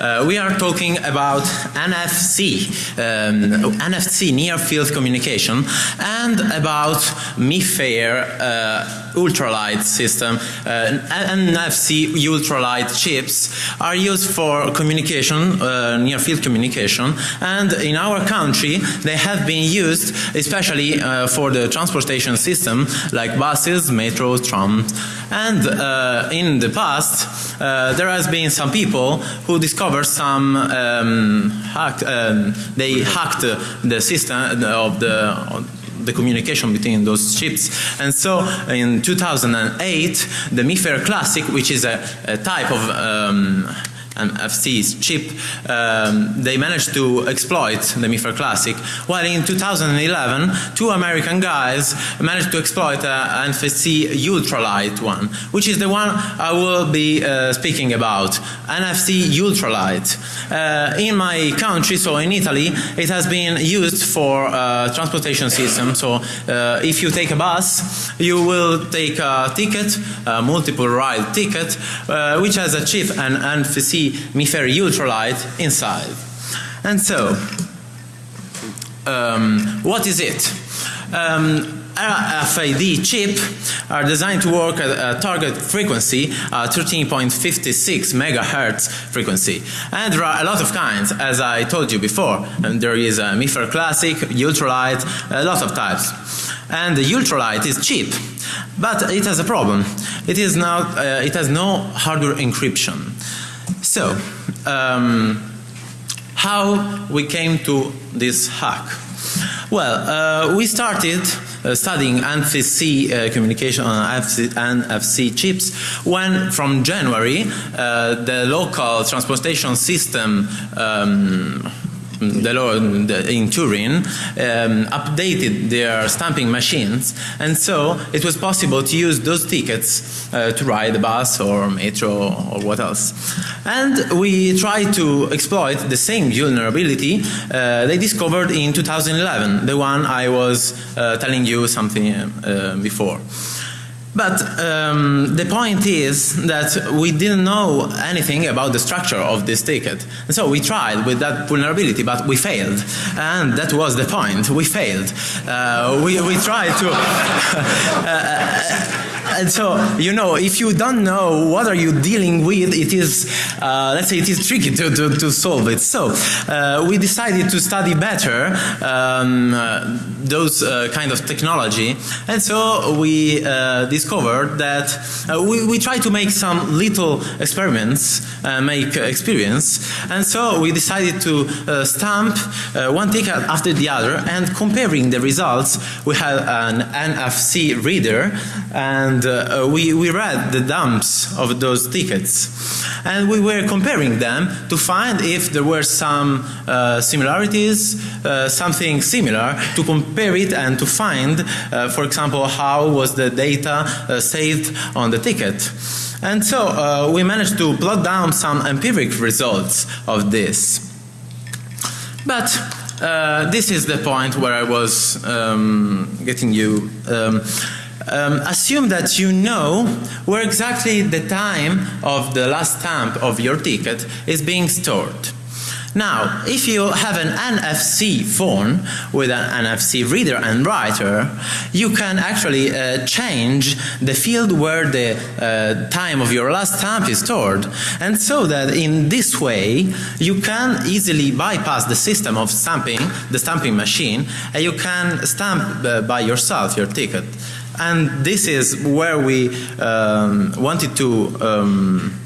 Uh, we are talking about NFC, um, NFC near field communication and about MIFARE uh, ultralight system. Uh, NFC ultralight chips are used for communication, uh, near field communication and in our country they have been used especially uh, for the transportation system like buses, metros, trams and uh, in the past there has been some people who discovered some um, um, they hacked the system of the the communication between those chips. And so in 2008, the MIFARE Classic, which is a, a type of um, FC's chip, um, they managed to exploit the MIFARE Classic. While in 2011, two American guys managed to exploit an NFC ultralight one, which is the one I will be uh, speaking about, NFC ultralight. Uh, in my country, so in Italy, it has been used for uh, transportation system. So uh, if you take a bus, you will take a ticket, a multiple ride ticket, uh, which has a chip and NFC MIFARE ultralight inside. And so, um, what is it? Um, RFID chip are designed to work at a target frequency, uh, 13.56 megahertz frequency. And there are a lot of kinds, as I told you before. And there is a MIFARE Classic, Ultralight, a lot of types. And the Ultralight is cheap, but it has a problem. It is not, uh, it has no hardware encryption. So, um, how we came to this hack? Well, uh, we started uh, studying NFC uh, communication on NFC, NFC, chips when from January uh, the local transportation system um, the law in Turin um, updated their stamping machines and so it was possible to use those tickets uh, to ride a bus or metro or what else. And we tried to exploit the same vulnerability uh, they discovered in 2011, the one I was uh, telling you something uh, before. But um, the point is that we didn't know anything about the structure of this ticket. And so we tried with that vulnerability, but we failed. And that was the point. We failed. Uh, we, we tried to... uh, and so, you know, if you don't know what are you dealing with, it is, uh, let's say it is tricky to, to, to solve it. So, uh, we decided to study better um, uh, those uh, kind of technology. And so, we uh, discovered that uh, we, we try to make some little experiments, make experience. And so, we decided to stamp one ticket after the other and comparing the results, we had an NFC reader and uh, we, we read the dumps of those tickets and we were comparing them to find if there were some uh, similarities, uh, something similar to compare it and to find uh, for example how was the data uh, saved on the ticket. And so uh, we managed to plot down some empiric results of this. But uh, this is the point where I was um, getting you um, um, assume that you know where exactly the time of the last stamp of your ticket is being stored. Now, if you have an NFC phone with an NFC reader and writer, you can actually uh, change the field where the uh, time of your last stamp is stored. And so that in this way, you can easily bypass the system of stamping, the stamping machine, and you can stamp uh, by yourself your ticket and this is where we um, wanted to um,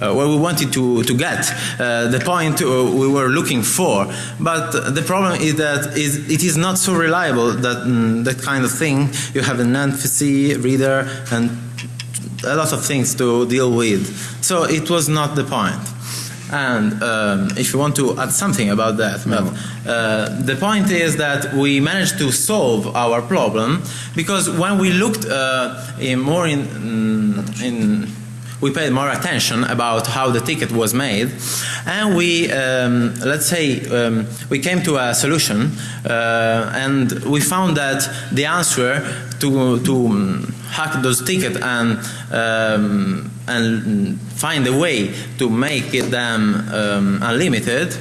uh, where we wanted to, to get, uh, the point uh, we were looking for. But the problem is that is, it is not so reliable that mm, that kind of thing. You have an NFC reader and a lot of things to deal with. So it was not the point. And um, if you want to add something about that, no. but uh, the point is that we managed to solve our problem because when we looked uh, in more in, mm, in we paid more attention about how the ticket was made and we um, let's say um, we came to a solution uh, and we found that the answer to, to um, hack those tickets and um, and find a way to make them um, unlimited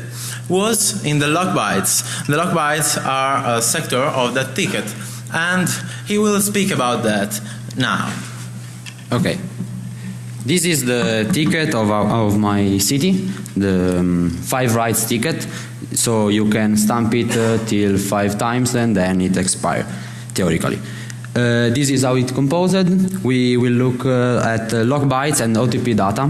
was in the log bytes. The log bytes are a sector of that ticket and he will speak about that now. Okay. This is the ticket of, of my city, the um, five rights ticket. So you can stamp it uh, till five times and then it expires, theoretically. Uh, this is how it composed. We will look uh, at log bytes and OTP data.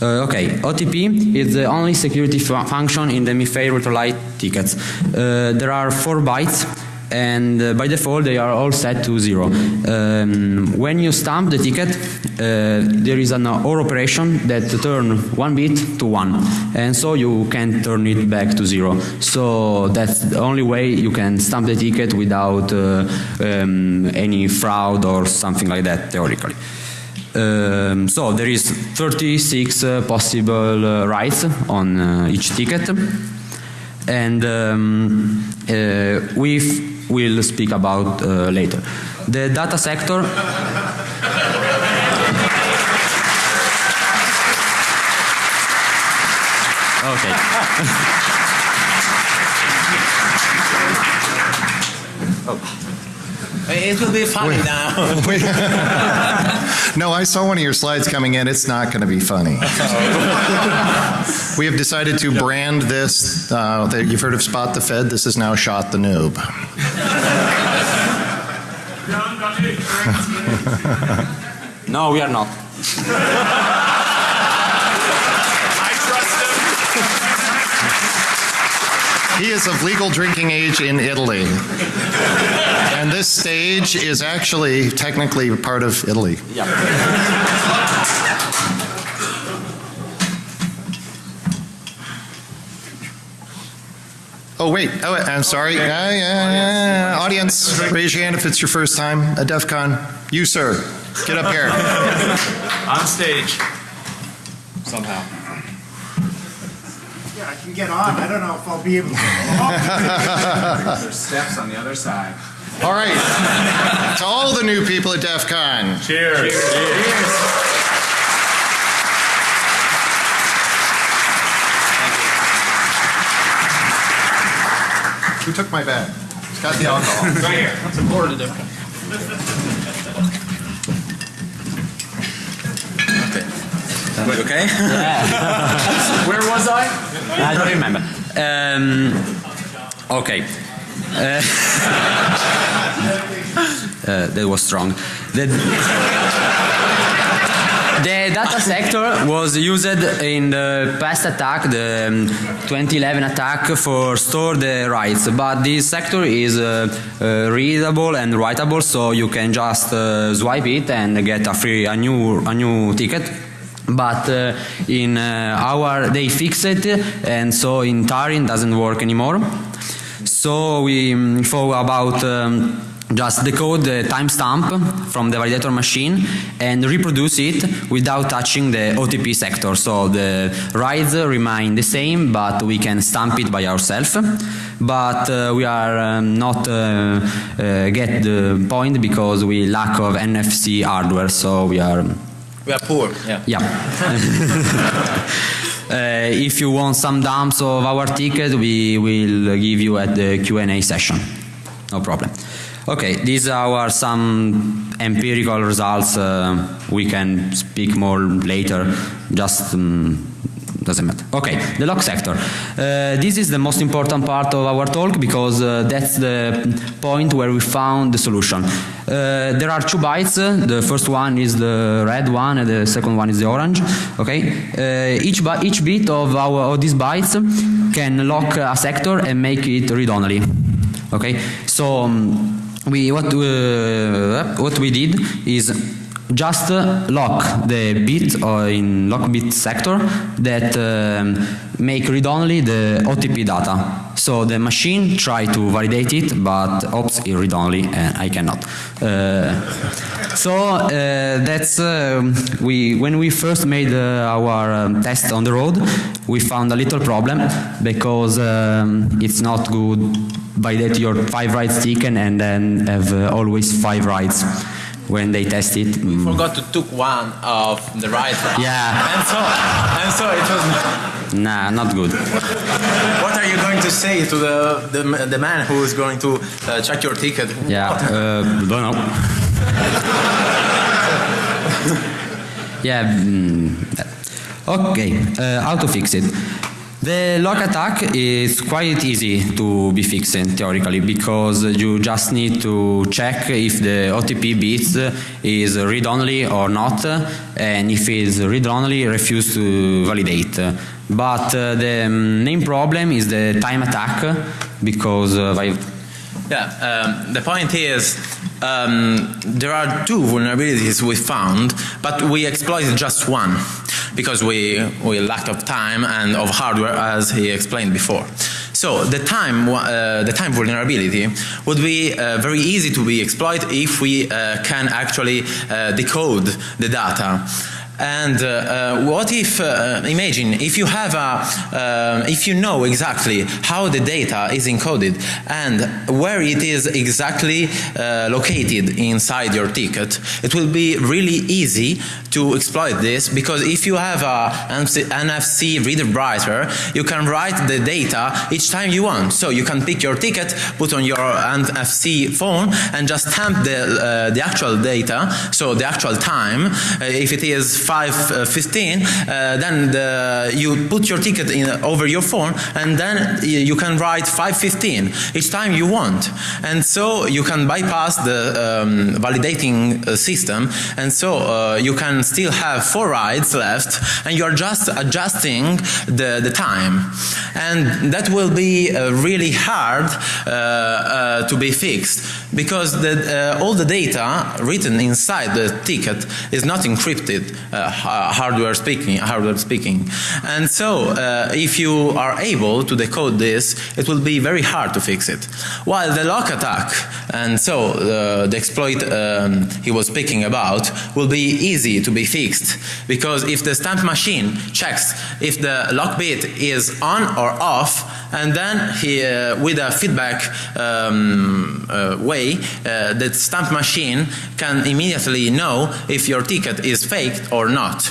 Uh, okay, OTP is the only security fu function in the MIFARE Retrolight tickets. Uh, there are four bytes and uh, by default they are all set to zero. Um, when you stamp the ticket, uh, there is an OR operation that turn one bit to one, and so you can turn it back to zero. So that's the only way you can stamp the ticket without uh, um, any fraud or something like that theoretically. Um, so there is 36 uh, possible uh, rights on uh, each ticket and um, uh, we will speak about uh, later. The data sector Okay. oh. It will be funny now. No, I saw one of your slides coming in. It's not going to be funny. we have decided to brand this. Uh, that you've heard of Spot the Fed. This is now Shot the Noob. No, we are not. He is of legal drinking age in Italy. And this stage is actually technically part of Italy. Yeah. Oh, wait. Oh. I'm sorry. Yeah, yeah, yeah. Audience, raise your hand if it's your first time at DEF CON. You, sir. Get up here. On stage. Somehow. Yeah, I can get on. I don't know if I'll be able to. There's steps on the other side. All right. To all the new people at DEF CON. Cheers. Cheers. Cheers. Who took my bag? It's got the alcohol. Right here. That's important to do. okay? Where was I? I don't remember. Um, okay. Uh, uh, that was strong. The, the data sector was used in the past attack, the um, 2011 attack, for store the rights. But this sector is uh, uh, readable and writable, so you can just uh, swipe it and get a free, a new, a new ticket but uh, in our they fix it and so in Tarin doesn't work anymore so we um, thought about um, just decode the timestamp from the validator machine and reproduce it without touching the OTP sector. So the rides remain the same, but we can stamp it by ourselves. But uh, we are um, not uh, uh, get the point because we lack of NFC hardware. So we are We are poor, yeah. yeah. Uh, if you want some dumps of our ticket, we will give you at the Q&A session. No problem. Okay, these are some empirical results. Uh, we can speak more later. Just um, doesn't matter. Okay, the lock sector. Uh, this is the most important part of our talk because uh, that's the point where we found the solution. Uh, there are two bytes. The first one is the red one, and the second one is the orange. Okay, uh, each each bit of our of these bytes can lock a sector and make it read only. Okay, so um, we what uh, what we did is just uh, lock the bit or in lock bit sector that um, make read only the OTP data. So the machine try to validate it, but oops, it read only, and I cannot. Uh, so uh, that's um, we when we first made uh, our um, test on the road, we found a little problem because um, it's not good validate your five rights taken and then have uh, always five rights when they test it. mm, Forgot to took one of the right. Yeah. And so, and so it was. Nah, not good. What are you going to say to the the, the man who is going to uh, check your ticket? Yeah, uh, don't know. yeah. mm, okay, uh, how to fix it? The lock attack is quite easy to be fixed theoretically because you just need to check if the OTP bits is read-only or not and if it's read-only refuse to validate. But uh, the main problem is the time attack because uh, Yeah, um, the point is um, there are two vulnerabilities we found, but we exploited just one because we, we lacked of time and of hardware as he explained before. So the time, uh, the time vulnerability would be uh, very easy to be exploited if we uh, can actually uh, decode the data. And uh, uh, what if, uh, imagine, if you have a, uh, if you know exactly how the data is encoded and where it is exactly uh, located inside your ticket, it will be really easy to exploit this because if you have a NFC reader writer, you can write the data each time you want. So you can pick your ticket, put on your NFC phone and just stamp the, uh, the actual data, so the actual time. Uh, if it is 5.15, uh, then the, you put your ticket in, over your phone and then you can write 5.15 each time you want. And so you can bypass the um, validating uh, system and so uh, you can still have four rides left and you're just adjusting the, the time. And that will be uh, really hard uh, uh, to be fixed because the, uh, all the data written inside the ticket is not encrypted, uh, hardware speaking, hardware speaking. And so uh, if you are able to decode this, it will be very hard to fix it. While the lock attack, and so uh, the exploit um, he was speaking about, will be easy to be fixed because if the stamp machine checks if the lock bit is on or off, and then he, uh, with a feedback um, uh, way, the stamp machine can immediately know if your ticket is faked or not.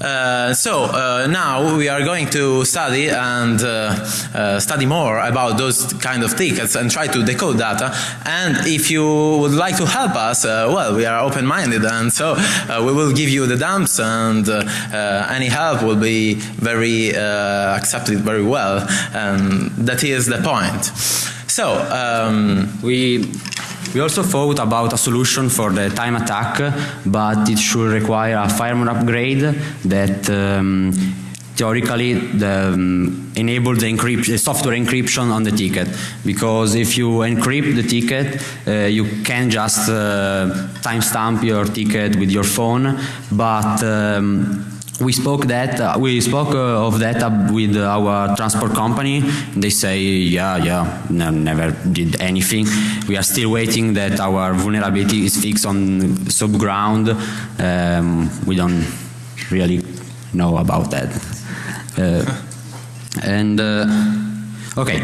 Uh, so uh, now we are going to study and uh, uh, study more about those kind of tickets and try to decode data. And if you would like to help us, uh, well, we are open-minded, and so uh, we will give you the dumps, and any help will be very accepted very well. And that is the point. So. Um, We we also thought about a solution for the time attack, but it should require a firmware upgrade that um, theoretically the, um, enable the, software encryption on the ticket. Because if you encrypt the ticket, uh, you can just uh, timestamp your ticket with your phone, but um, we spoke that uh, we spoke uh, of that uh, with our transport company. They say, yeah, yeah, no, never did anything. We are still waiting that our vulnerability is fixed on subground. Um, we don't really know about that. Uh, and uh, okay,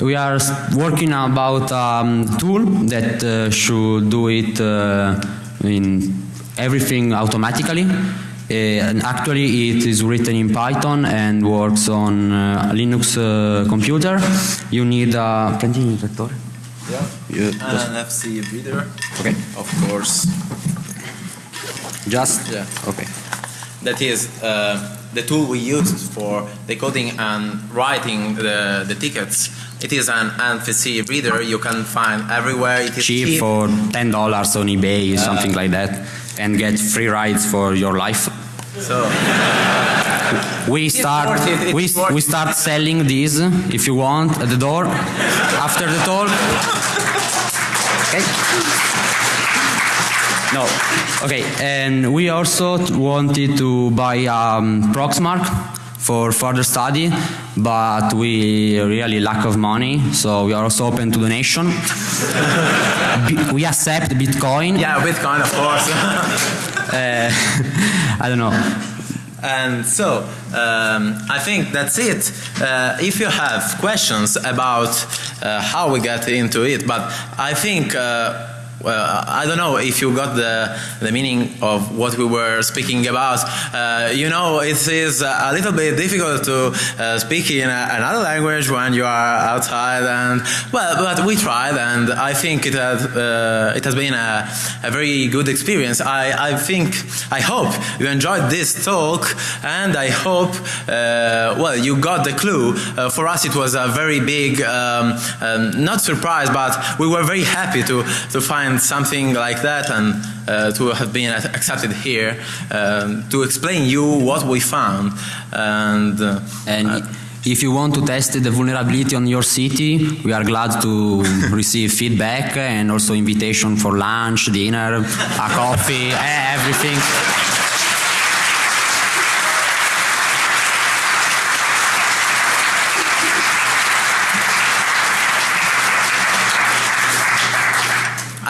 we are working about um, tool that uh, should do it in everything automatically. Uh, and actually, it is written in Python and works on uh, a Linux uh, computer. You need a. Prendi il lettore? You just- an NFC reader, okay. of course. Just Yeah. okay. That is uh, the tool we used for decoding and writing the, the tickets. It is an NFC reader you can find everywhere. It is cheap for ten dollars on eBay, something like that, and get free rides for your life. So We start worth it, it's we, we start selling these if you want at the door after the talk. Okay. No. Okay, and we also wanted to buy um, Proxmark for further study, but we really lack of money, so we are also open to donation. We accept Bitcoin. yeah, Bitcoin, of course. Uh, I don't know. And so, um, I think that's it. Uh, if you have questions about uh, how we get into it, but I think uh, well, I don't know if you got the, the meaning of what we were speaking about. Uh, you know, it is a little bit difficult to uh, speak in a, another language when you are outside, and well, but we tried, and I think it has uh, it has been a, a very good experience. I, I think I hope you enjoyed this talk, and I hope uh, well you got the clue. Uh, for us, it was a very big um, um, not surprise, but we were very happy to to find something like that and uh, to have been accepted here um, to explain you what we found and uh, And if you want to test the vulnerability on your city, we are glad to receive feedback and also invitation for lunch, dinner, a coffee, everything.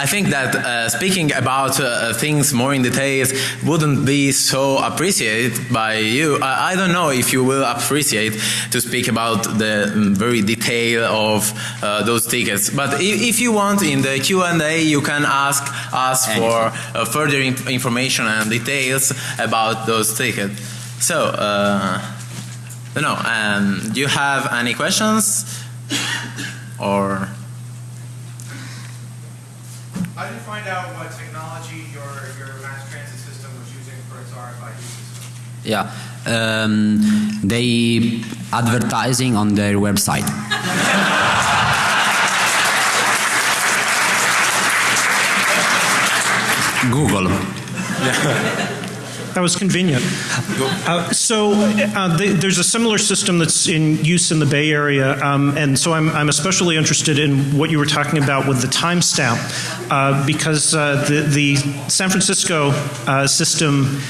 I think that uh, speaking about uh, things more in details wouldn't be so appreciated by you. I, I, don't know if you will appreciate to speak about the um, very detail of uh, those tickets. But if, if, you want in the Q&A you can ask us for uh, further inf information and details about those tickets. So, uh, know, um, do you have any questions? Or... How did you find out what technology your, your mass transit system was using for its RFID system? Yeah, um, they advertising on their website. Google. That was convenient. Uh, so uh, the, there's a similar system that's in use in the Bay Area, um, and so I'm, I'm, especially interested in what you were talking about with the timestamp, uh, because uh, the, the San Francisco uh, system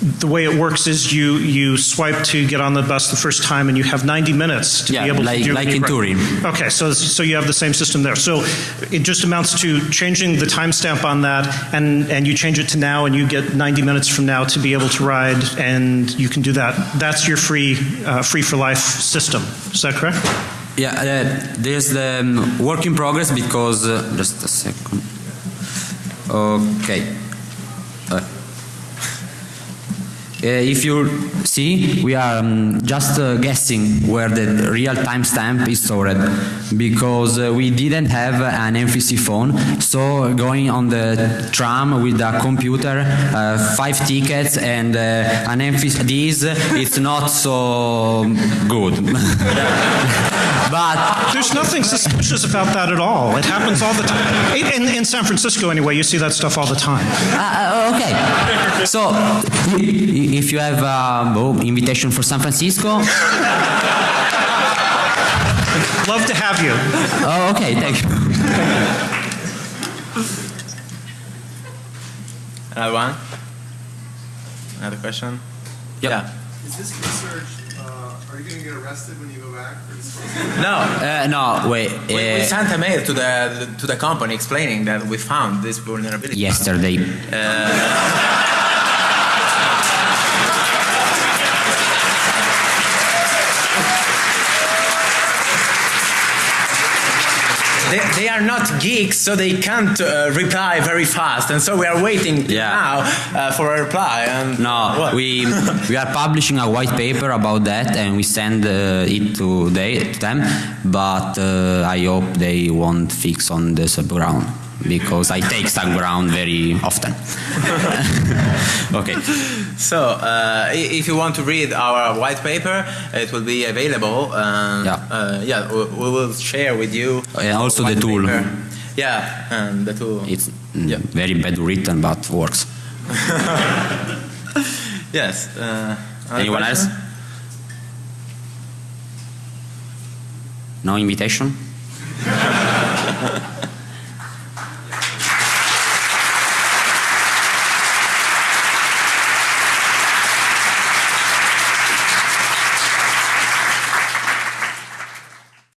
the way it works is you you swipe to get on the bus the first time and you have 90 minutes to yeah, be able like, to do like in Turin. Okay, so so you have the same system there. So it just amounts to changing the timestamp on that and and you change it to now and you get 90 minutes from now to be able to ride and you can do that. That's your free uh, free for life system. Is that correct? Yeah, uh, there's the um, work in progress because uh, just a second. Okay. If you see, we are um, just uh, guessing where the real timestamp is stored because uh, we didn't have an MFC phone. So going on the tram with a computer, uh, five tickets and uh, an MFC, this it's not so good. but there's nothing suspicious about that at all. It happens all the time. In, in San Francisco, anyway, you see that stuff all the time. Uh, okay. So if you have a oh, invitation for San Francisco. Love to have you. Oh, okay, thank you. Another one? Another question? Yep. Yeah. Is this research, uh, are you going to get arrested when you go back? No. Uh, no, wait. We, we uh, sent a mail to the to the company explaining that we found this vulnerability. yesterday. They, they are not geeks, so they can't uh, reply very fast, and so we are waiting Yeah. now uh, for a reply. And No, What? we we are publishing a white paper about that, and we send uh, it to, they, to them. But uh, I hope they won't fix on the subground because I take subground very often. okay. So, uh, if you want to read our white paper, it will be available. Uh, Yeah. Uh, yeah, we, will share with you. And also the tool. paper. Yeah, and the tool. It's mm, Yeah. very bad written, but works. yes. Uh, Anyone else? No invitation?